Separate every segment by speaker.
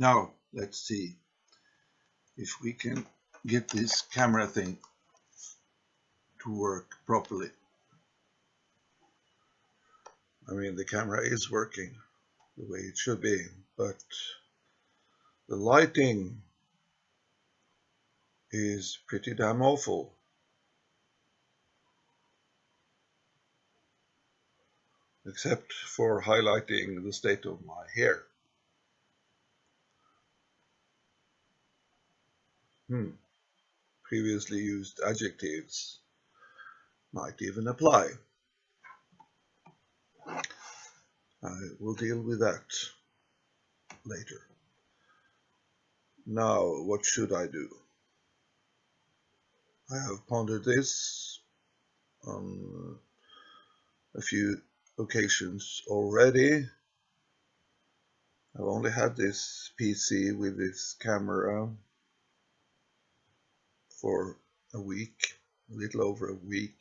Speaker 1: Now, let's see if we can get this camera thing to work properly. I mean, the camera is working the way it should be, but the lighting is pretty damn awful. Except for highlighting the state of my hair. Hmm. Previously used adjectives might even apply. I will deal with that later. Now, what should I do? I have pondered this on a few occasions already. I've only had this PC with this camera for a week, a little over a week.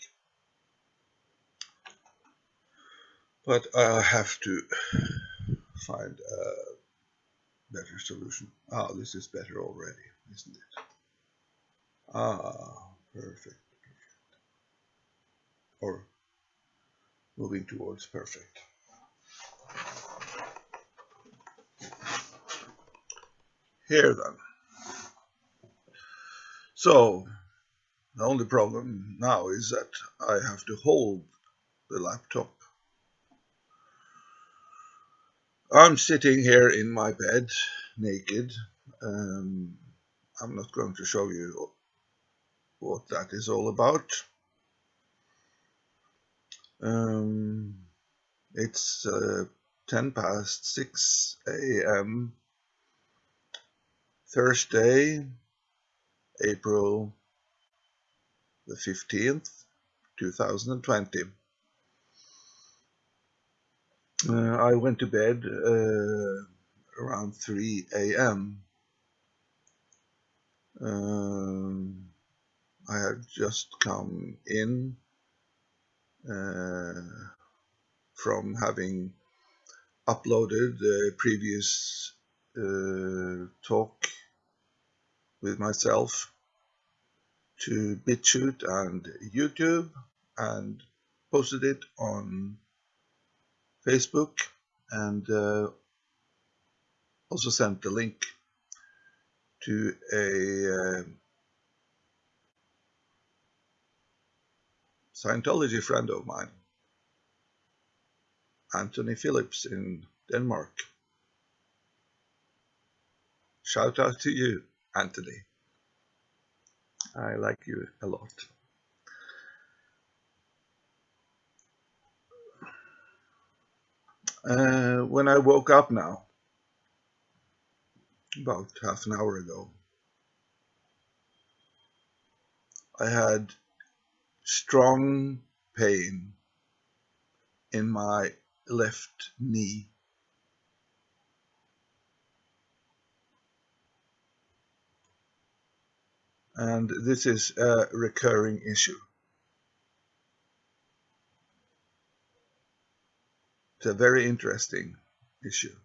Speaker 1: But I have to find a better solution. Ah, this is better already, isn't it? Ah, perfect, perfect. Or moving towards perfect. Here then. So, the only problem now is that I have to hold the laptop I'm sitting here in my bed, naked. Um, I'm not going to show you what that is all about. Um, it's uh, 10 past 6 a.m. Thursday, April the 15th, 2020. Uh, I went to bed uh, around 3 a.m. Um, I had just come in uh, from having uploaded the previous uh, talk with myself to BitChute and YouTube and posted it on Facebook and uh, also sent the link to a uh, Scientology friend of mine, Anthony Phillips in Denmark. Shout out to you, Anthony. I like you a lot. Uh, when I woke up now, about half an hour ago, I had strong pain in my left knee. And this is a recurring issue. It's a very interesting issue.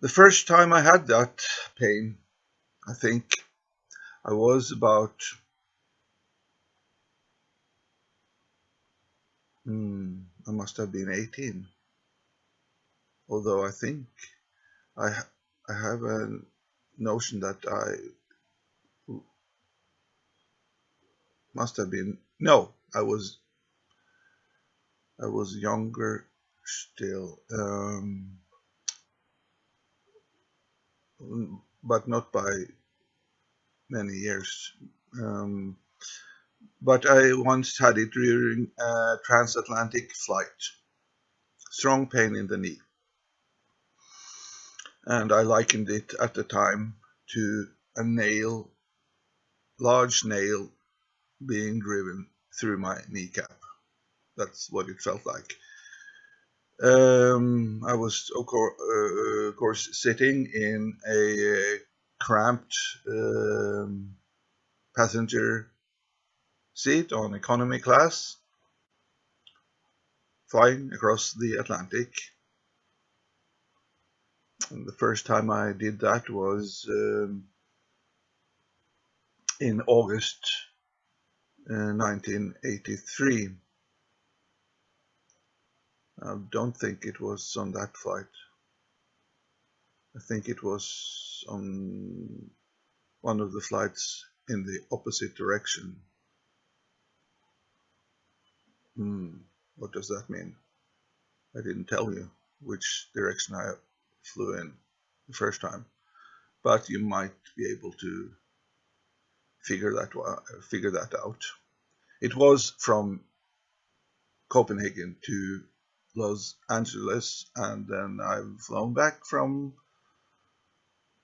Speaker 1: The first time I had that pain, I think I was about hmm, I must have been 18. Although I think I I have a notion that I must have been no, I was I was younger still, um, but not by many years. Um, but I once had it during a transatlantic flight. Strong pain in the knee. And I likened it at the time to a nail, large nail being driven through my kneecap. That's what it felt like. Um, I was, of course, uh, of course, sitting in a cramped um, passenger seat on economy class, flying across the Atlantic. The first time I did that was um, in August uh, 1983. I don't think it was on that flight. I think it was on one of the flights in the opposite direction. Hmm, what does that mean? I didn't tell you which direction I flew in the first time, but you might be able to figure that figure that out. It was from Copenhagen to Los Angeles, and then I've flown back from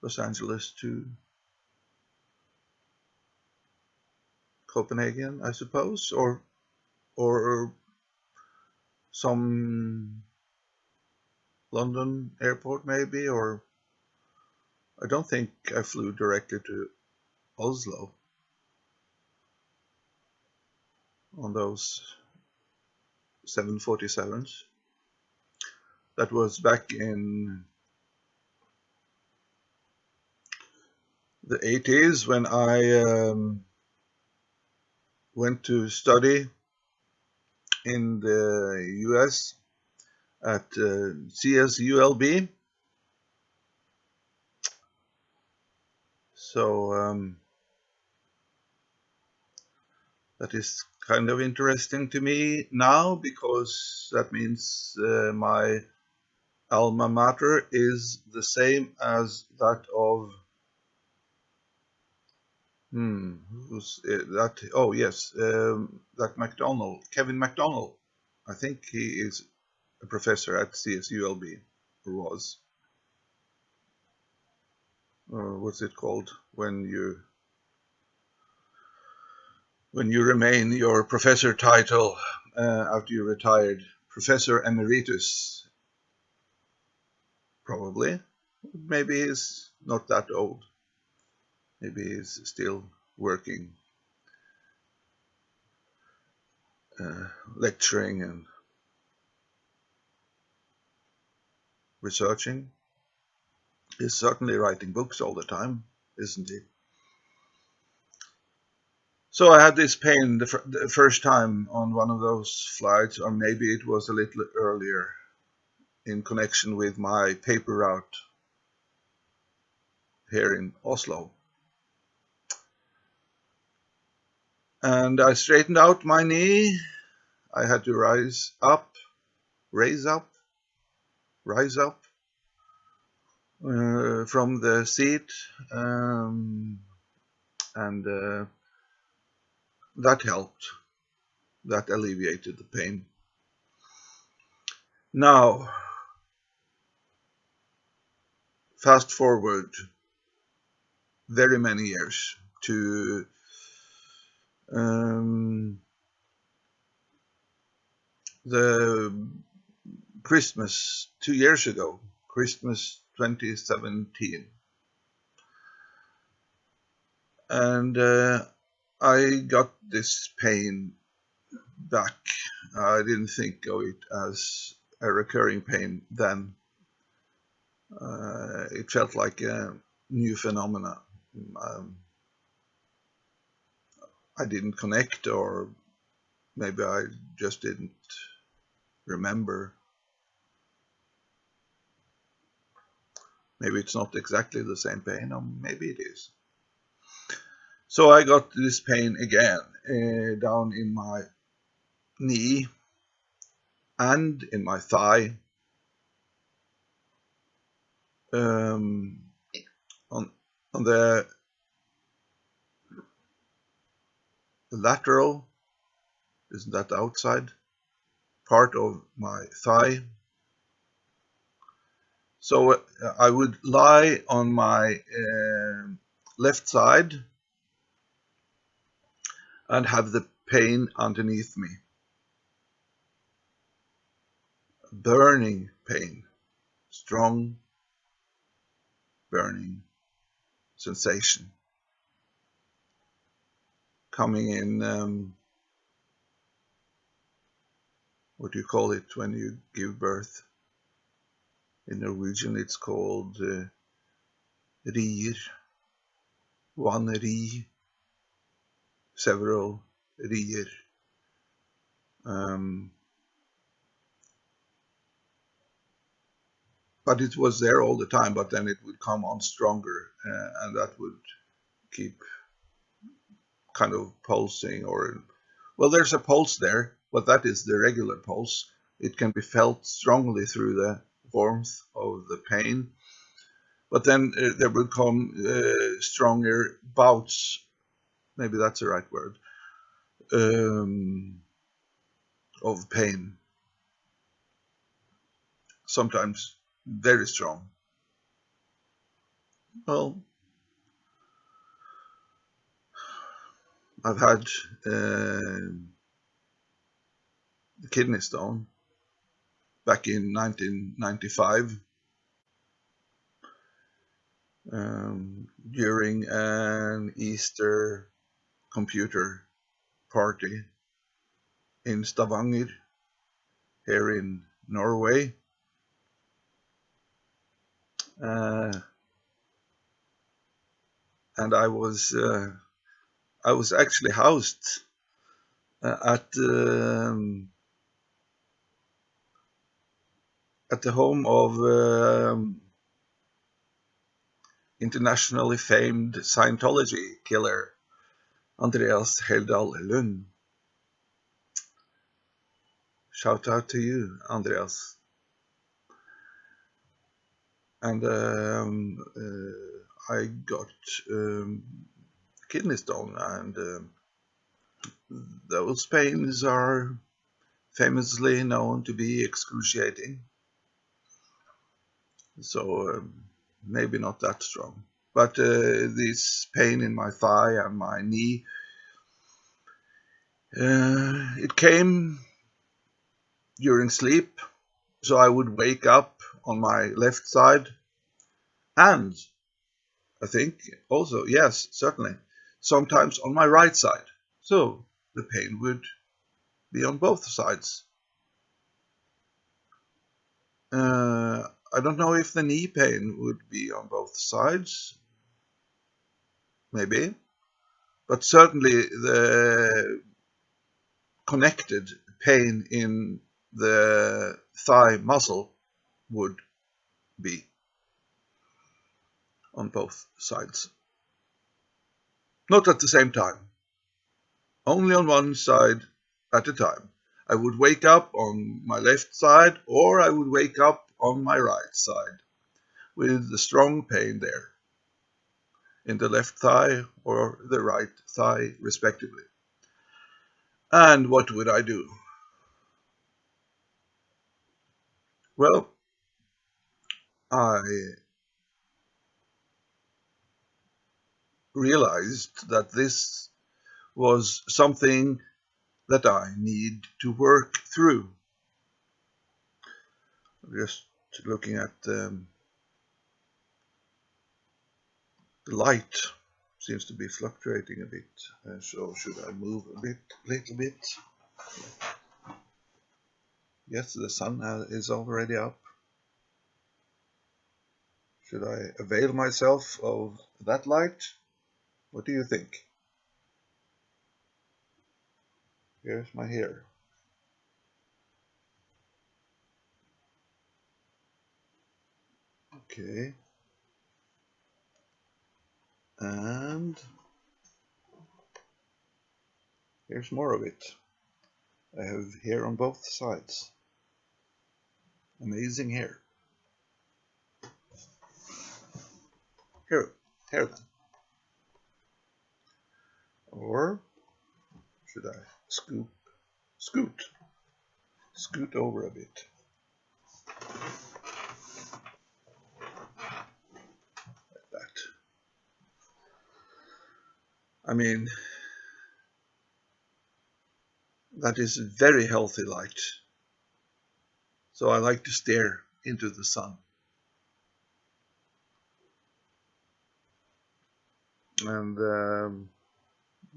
Speaker 1: Los Angeles to Copenhagen, I suppose, or or some London airport maybe, or I don't think I flew directly to Oslo on those 747s. That was back in the 80s when I um, went to study in the US at uh, CSULB. So um, that is kind of interesting to me now because that means uh, my alma mater is the same as that of hmm who's uh, that oh yes um, that MacDonald Kevin MacDonald I think he is a professor at CSULB or was uh, what's it called when you when you remain your professor title uh, after you retired, Professor Emeritus, probably. Maybe he's not that old. Maybe he's still working, uh, lecturing and researching. He's certainly writing books all the time, isn't he? So I had this pain the, the, first time on one of those flights, or maybe it was a little earlier in connection with my paper route here in Oslo. And I straightened out my knee. I had to rise up, raise up, rise up uh, from the seat um, and uh, that helped. That alleviated the pain. Now, fast forward very many years to um, the Christmas two years ago, Christmas 2017. And uh, I got this pain back. I didn't think of it as a recurring pain then. Uh, it felt like a new phenomena. Um, I didn't connect, or maybe I just didn't remember. Maybe it's not exactly the same pain, or maybe it is. So I got this pain again uh, down in my knee and in my thigh. Um, on on the lateral, isn't that the outside part of my thigh? So uh, I would lie on my uh, left side and have the pain underneath me. Burning pain, strong burning sensation. Coming in um, what do you call it when you give birth In Norwegian it's called uh, rier, one ri, several rier. Um, but it was there all the time, but then it would come on stronger, uh, and that would keep kind of pulsing or well there's a pulse there but that is the regular pulse it can be felt strongly through the of the pain. But then uh, there will come uh, stronger bouts. Maybe that's the right word. Um, of pain. Sometimes very strong. Well I've had uh, kidney stone back in 1995 um, during an Easter computer party in Stavanger here in Norway. Uh, and I was uh, I was actually housed uh, at um, at the home of um, internationally famed Scientology killer Andreas Heldal Lund. Shout out to you, Andreas. And um, uh, I got um, kidney stone and uh, those pains are famously known to be excruciating so um, maybe not that strong but uh, this pain in my thigh and my knee uh, it came during sleep so I would wake up on my left side and I think also yes certainly sometimes on my right side. So the pain would be on both sides. Uh, I don't know if the knee pain would be on both sides. Maybe. But certainly the connected pain in the thigh muscle would be on both sides. Not at the same time. Only on one side at a time. I would wake up on my left side or I would wake up on my right side with the strong pain there in the left thigh or the right thigh respectively. And what would I do? Well, I realized that this was something that I need to work through. Just looking at um, the light seems to be fluctuating a bit. Uh, so should I move a bit, little bit? Yes, the sun is already up. Should I avail myself of that light? What do you think? Here's my hair. Okay. And here's more of it. I have hair on both sides. Amazing hair. Here, hair then. Or should I scoop, scoot, scoot over a bit? Like that. I mean, that is very healthy light. So I like to stare into the sun. And um,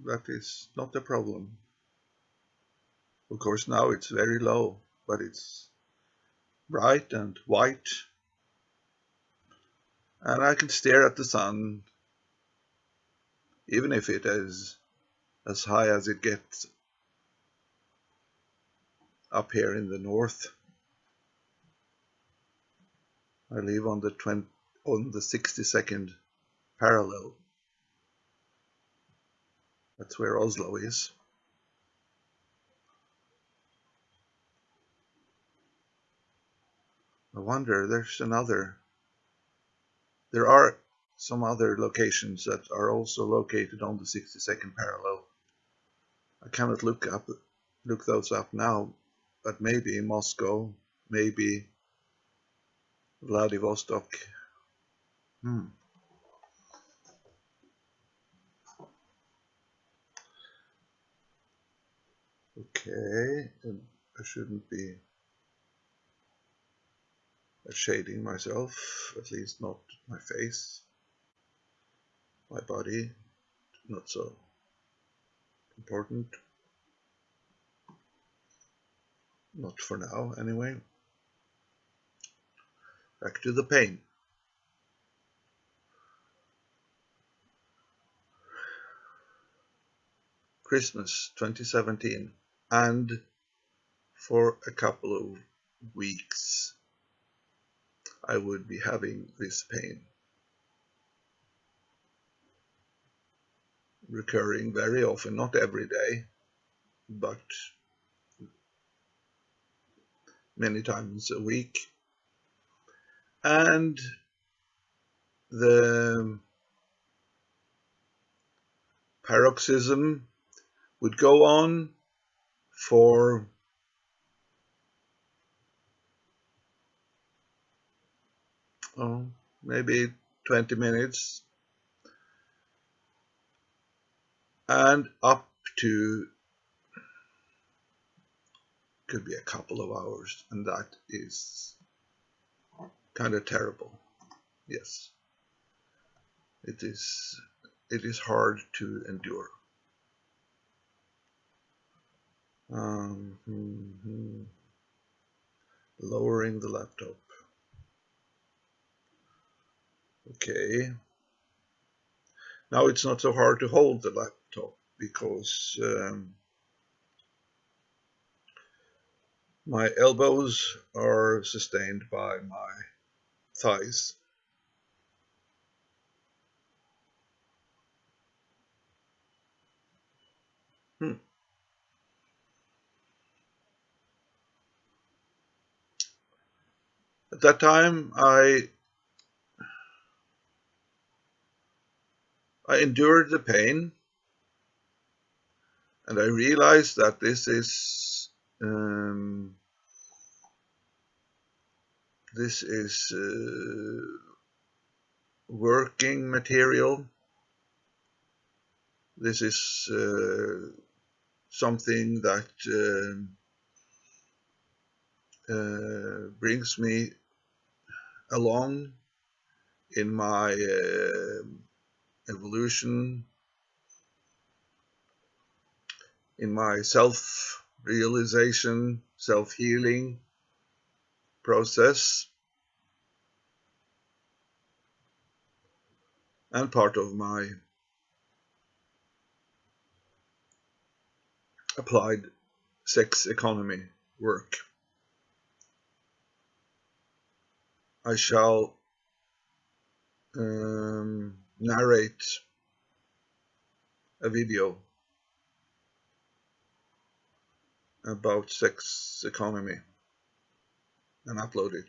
Speaker 1: that is not a problem. Of course now it's very low, but it's bright and white and I can stare at the sun, even if it is as high as it gets up here in the north. I live on the 20, on the 62nd parallel. That's where Oslo is. I wonder, there's another, there are some other locations that are also located on the 62nd parallel. I cannot look up, look those up now, but maybe Moscow, maybe Vladivostok. Hmm. Okay, I shouldn't be shading myself, at least not my face, my body, not so important. Not for now, anyway. Back to the pain. Christmas 2017 and for a couple of weeks I would be having this pain. Recurring very often, not every day, but many times a week. And the paroxysm would go on for oh, maybe 20 minutes and up to could be a couple of hours and that is kind of terrible yes it is it is hard to endure um, mm -hmm. lowering the laptop Okay. Now it's not so hard to hold the laptop because um, my elbows are sustained by my thighs. Hmm. At that time, I I endured the pain and I realize that this is um, this is uh, working material. This is uh, something that uh, uh brings me along in my uh, evolution, in my self realization, self healing process, and part of my applied sex economy work. I shall um, narrate a video about sex economy and upload it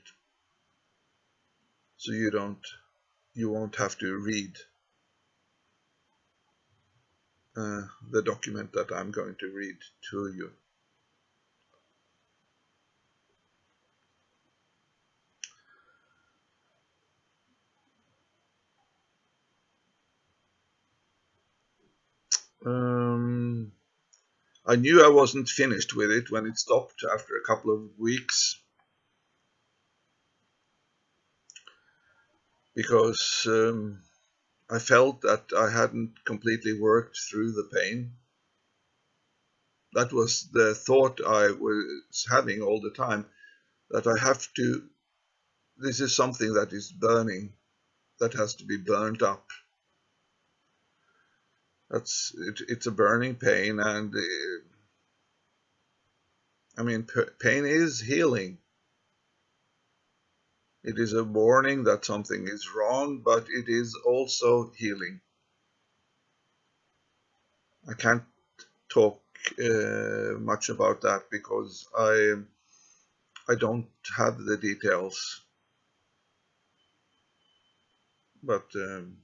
Speaker 1: so you don't you won't have to read uh, the document that I'm going to read to you. I knew I wasn't finished with it when it stopped after a couple of weeks because um, I felt that I hadn't completely worked through the pain. That was the thought I was having all the time that I have to, this is something that is burning that has to be burnt up. That's it, it's a burning pain, and uh, I mean, pain is healing. It is a warning that something is wrong, but it is also healing. I can't talk uh, much about that because I I don't have the details. But um,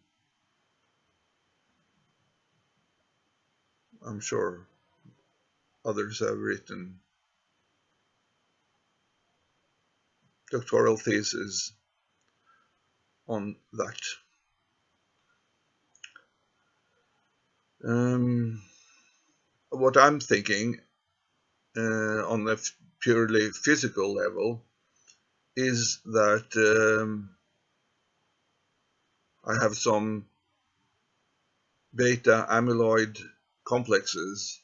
Speaker 1: I'm sure others have written doctoral theses on that. Um, what I'm thinking uh, on a purely physical level is that um, I have some beta amyloid complexes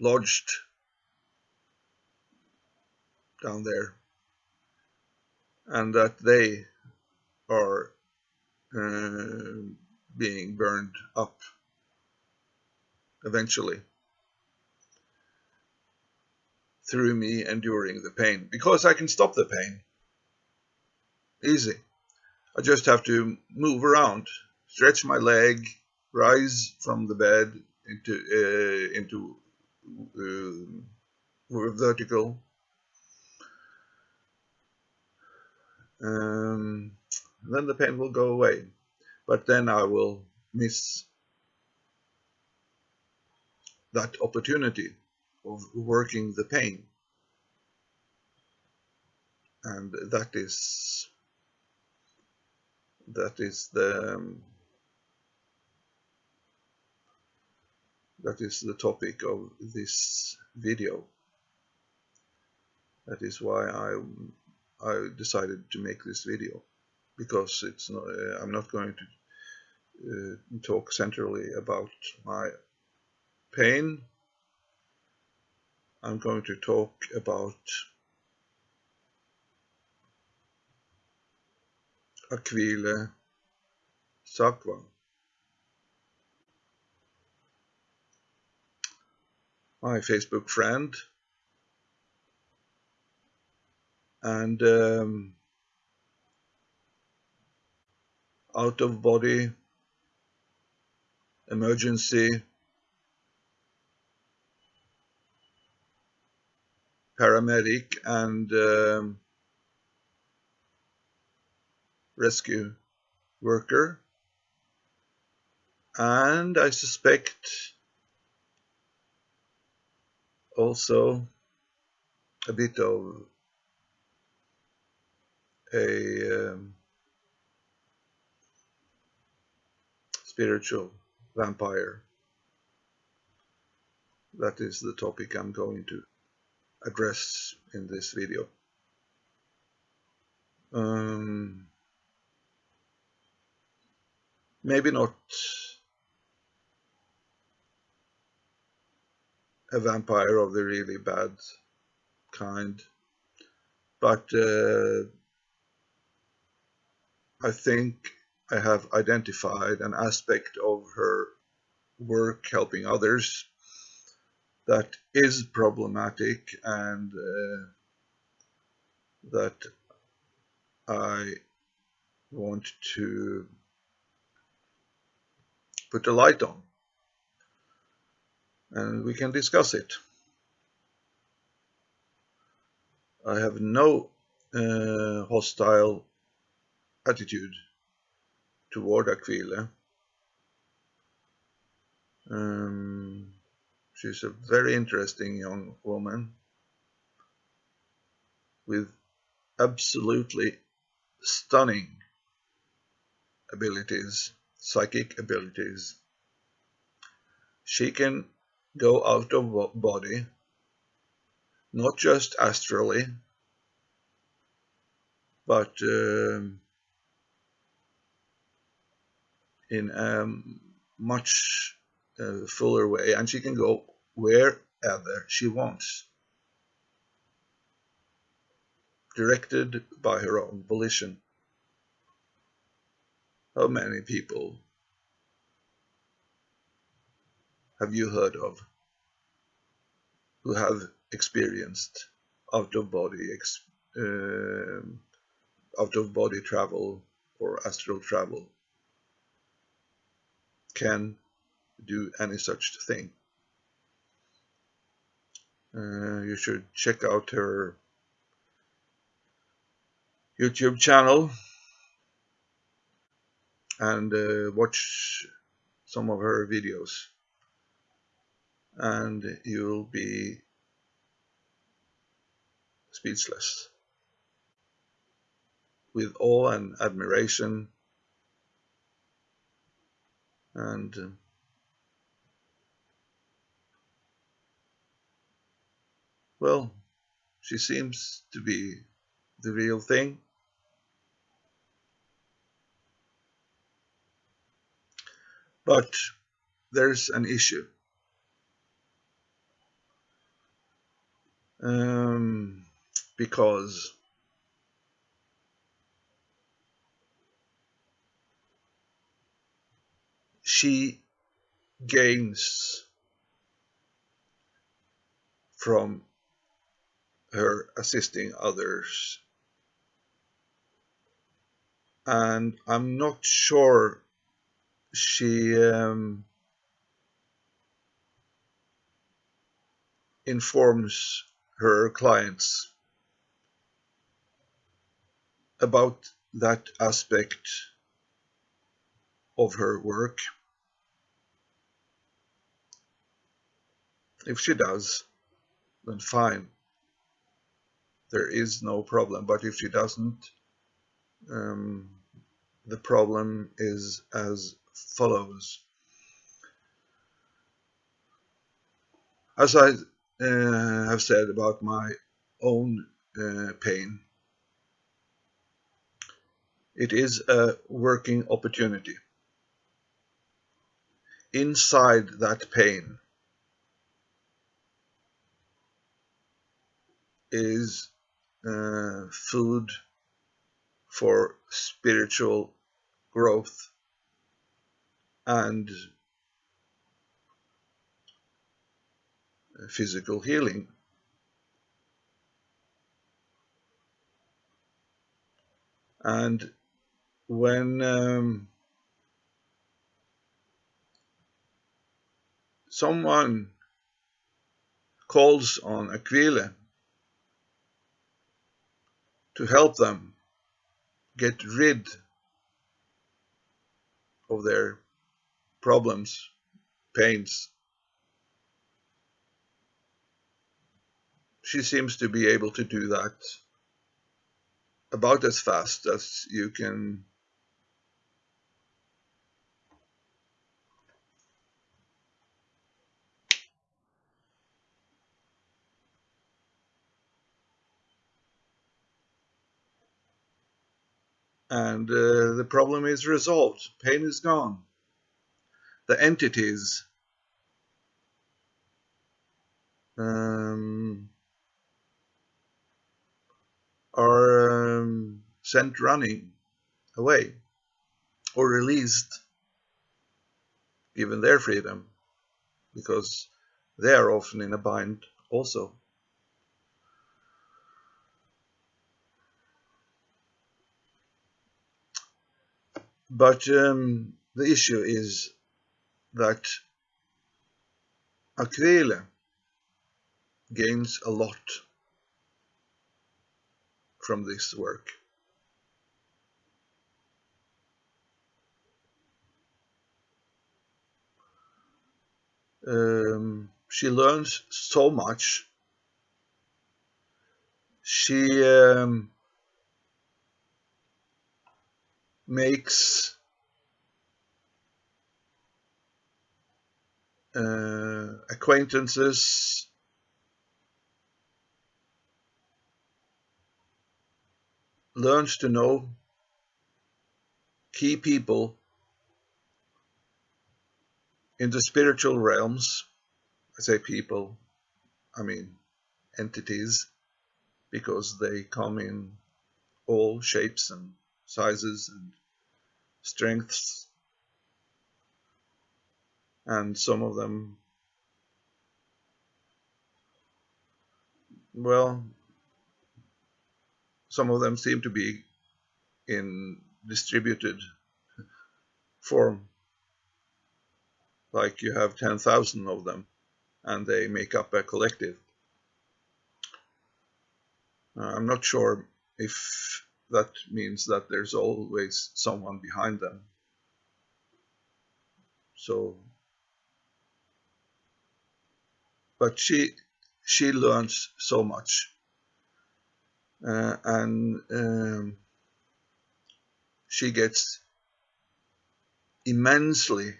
Speaker 1: lodged down there and that they are uh, being burned up eventually through me enduring the pain. Because I can stop the pain easy. I just have to move around stretch my leg rise from the bed into uh, into uh, vertical. Um, then the pain will go away but then I will miss that opportunity of working the pain. And that is that is the um, that is the topic of this video. That is why I I decided to make this video because it's not, uh, I'm not going to uh, talk centrally about my pain. I'm going to talk about Aquile Sakwa. My Facebook friend. And um, out of body emergency paramedic and um, rescue worker and I suspect also a bit of a um, spiritual vampire. That is the topic I'm going to address in this video. Um, maybe not a vampire of the really bad kind. But uh, I think I have identified an aspect of her work helping others that is problematic and uh, that I want to put a light on and we can discuss it. I have no uh, hostile attitude toward Aquile. Um, she's a very interesting young woman with absolutely stunning abilities, psychic abilities. She can go out of body, not just astrally, but um, in a much uh, fuller way, and she can go wherever she wants, directed by her own volition. How many people have you heard of who have experienced out of body uh, out of body travel or astral travel can do any such thing. Uh, you should check out her YouTube channel and uh, watch some of her videos and you'll be speechless. With awe and admiration. And uh, well she seems to be the real thing. But there's an issue um, because she gains from her assisting others. And I'm not sure she um, informs her clients about that aspect of her work. If she does, then fine. There is no problem. But if she doesn't, um, the problem is as follows. As I uh, have said about my own uh, pain, it is a working opportunity. Inside that pain is uh, food for spiritual growth and physical healing. And when um, someone calls on Aquila to help them get rid of their problems, pains. She seems to be able to do that about as fast as you can and uh, the problem is resolved. Pain is gone. The entities um, are um, sent running away or released, given their freedom, because they are often in a bind also. But um, the issue is that Aquila gains a lot from this work. Um, she learns so much. She um, makes uh, acquaintances learns to know key people in the spiritual realms. I say people, I mean entities, because they come in all shapes and sizes and strengths, and some of them, well, some of them seem to be in distributed form, like you have 10,000 of them and they make up a collective. Uh, I'm not sure if that means that there's always someone behind them. So, but she she learns so much, uh, and um, she gets immensely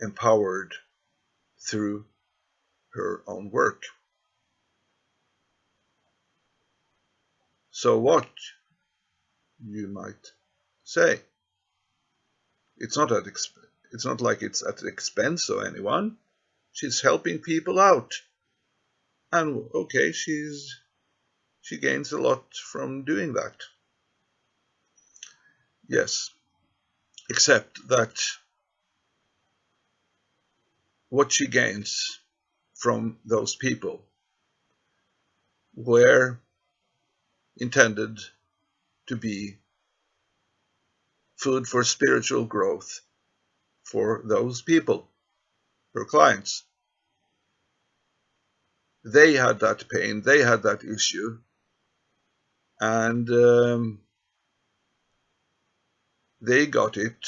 Speaker 1: empowered through her own work. So what, you might say? It's not at it's not like it's at the expense of anyone. She's helping people out. And okay, she's she gains a lot from doing that. Yes. Except that what she gains from those people were intended to be food for spiritual growth for those people, her clients. They had that pain, they had that issue, and um, they got it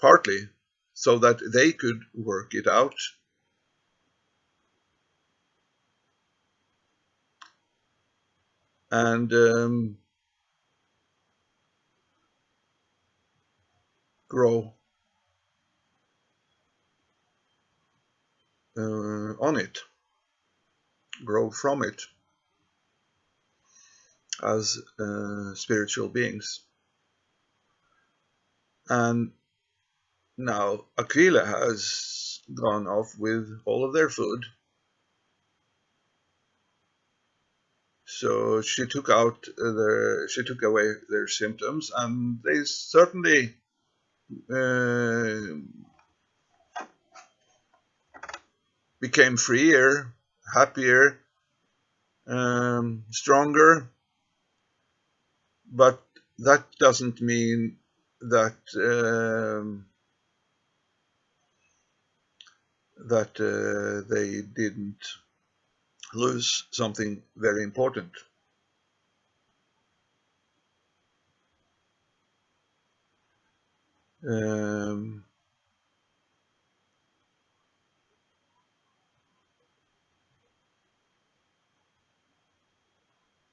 Speaker 1: partly so that they could work it out. And um, grow uh, on it, grow from it as uh, spiritual beings. And now Aquila has gone off with all of their food So she took out their, she took away their symptoms, and they certainly uh, became freer, happier, um, stronger. But that doesn't mean that um, that uh, they didn't lose something very important. Um,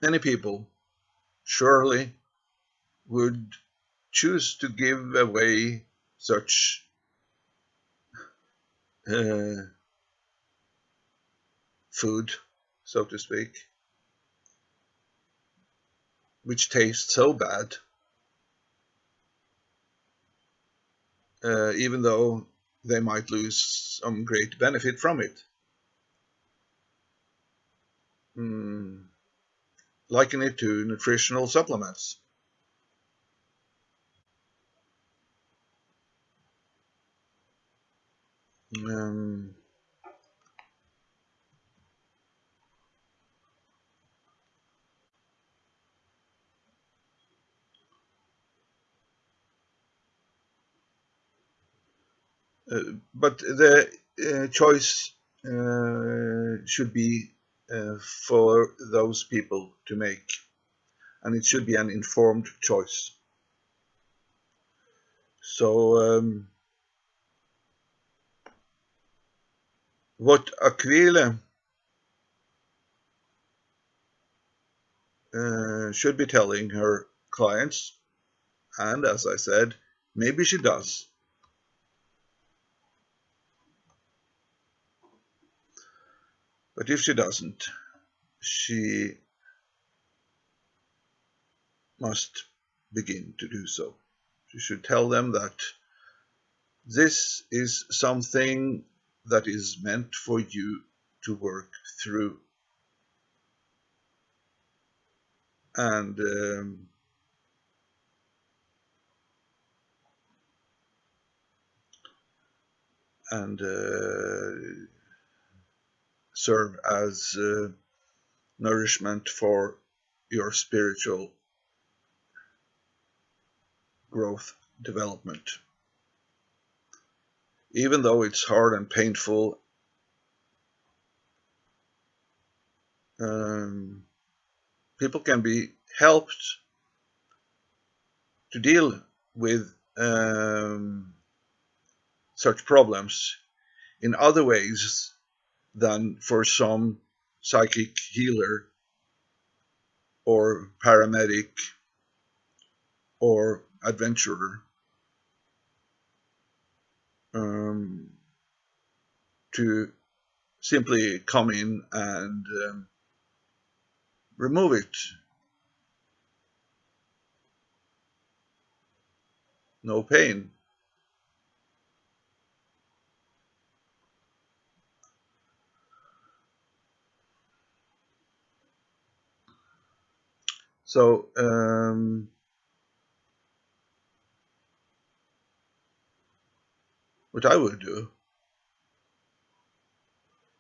Speaker 1: many people surely would choose to give away such uh, food so to speak, which tastes so bad, uh, even though they might lose some great benefit from it. Mm, liken it to nutritional supplements. Um, Uh, but the uh, choice uh, should be for those people to make, and it should be an informed choice. So, um, what Aquila uh, should be telling her clients, and as I said, maybe she does, But if she doesn't, she must begin to do so. She should tell them that this is something that is meant for you to work through. And um, and uh, serve as uh, nourishment for your spiritual growth development. Even though it's hard and painful, um, people can be helped to deal with um, such problems in other ways than for some psychic healer or paramedic or adventurer um, to simply come in and um, remove it. No pain. So um, what I would do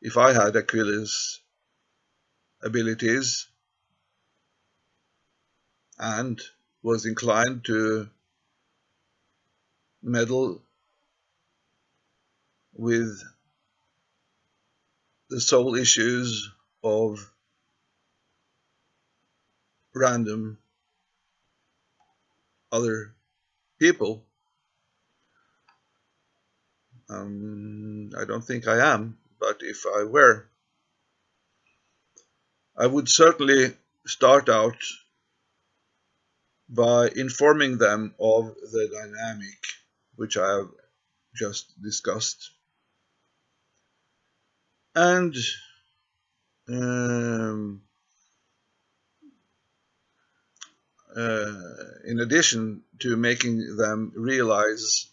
Speaker 1: if I had Aquila's abilities and was inclined to meddle with the soul issues of random other people. Um, I don't think I am, but if I were, I would certainly start out by informing them of the dynamic which I have just discussed. And um, uh, in addition to making them realize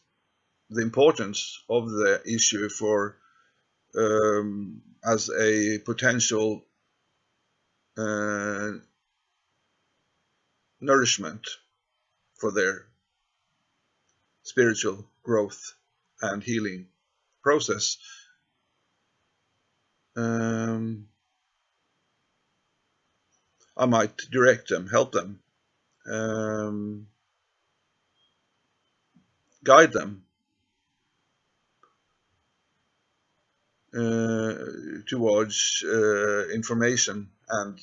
Speaker 1: the importance of the issue for um, as a potential uh, nourishment for their spiritual growth and healing process. Um, I might direct them, help them, um, guide them uh, towards uh, information and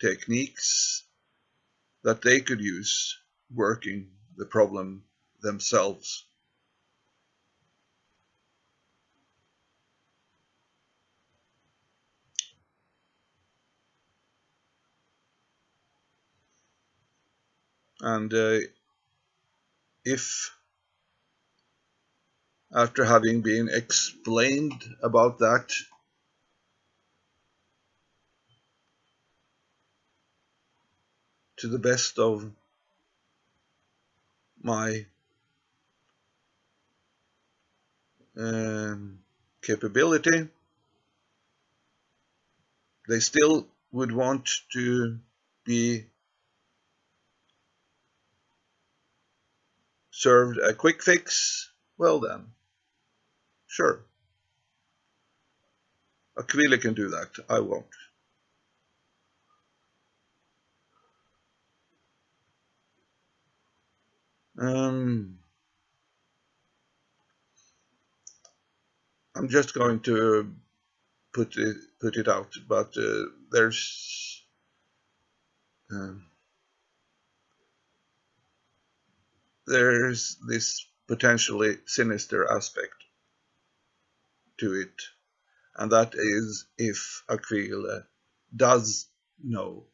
Speaker 1: techniques that they could use working the problem themselves. And uh, if after having been explained about that to the best of my um, capability. They still would want to be served a quick fix. Well then, sure. Aquila can do that. I won't. Um, I'm just going to put it put it out, but uh, there's um, there's this potentially sinister aspect to it, and that is if Aquila does know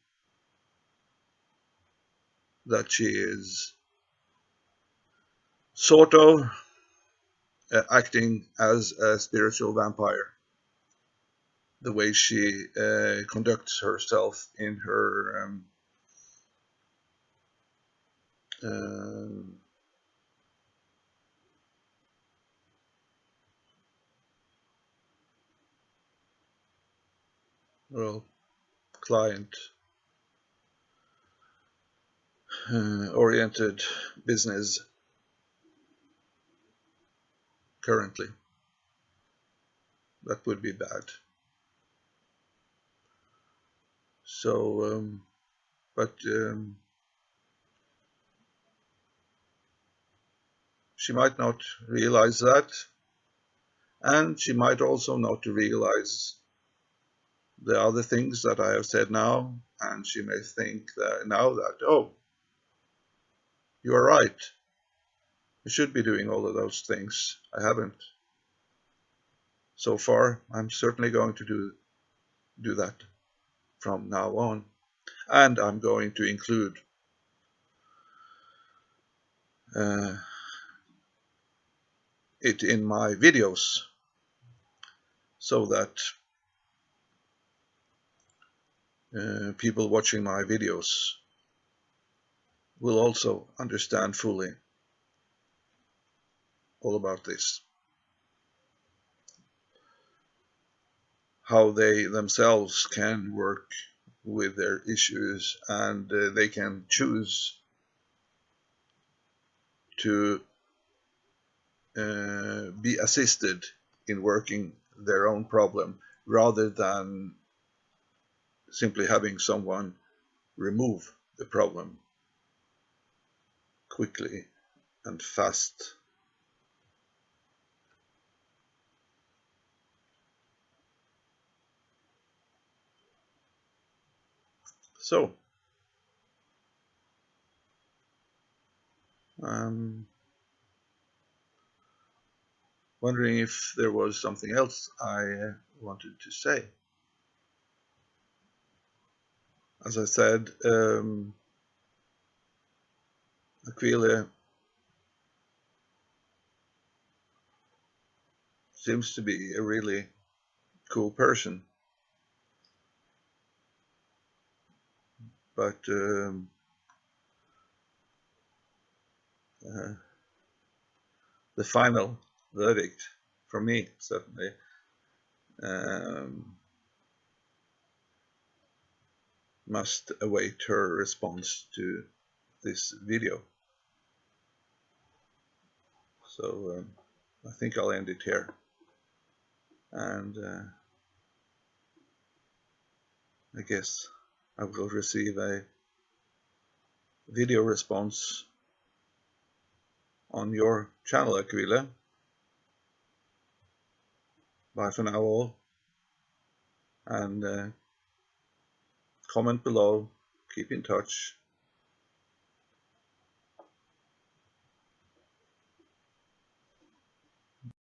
Speaker 1: that she is sort of uh, acting as a spiritual vampire. The way she uh, conducts herself in her um, uh, well, client uh, oriented business currently. that would be bad. So, um, but um, she might not realize that, and she might also not realize the other things that I have said now, and she may think that now that, oh, you are right. I should be doing all of those things. I haven't. So far, I'm certainly going to do, do that from now on. And I'm going to include uh, it in my videos so that uh, people watching my videos will also understand fully all about this. How they themselves can work with their issues and uh, they can choose to uh, be assisted in working their own problem rather than simply having someone remove the problem quickly and fast. So, um, wondering if there was something else I uh, wanted to say. As I said, um, Aquila seems to be a really cool person. But um, uh, the final verdict for me certainly um, must await her response to this video. So um, I think I'll end it here. And uh, I guess I will receive a video response on your channel, Aquila. Bye for now all. And uh, comment below, keep in touch.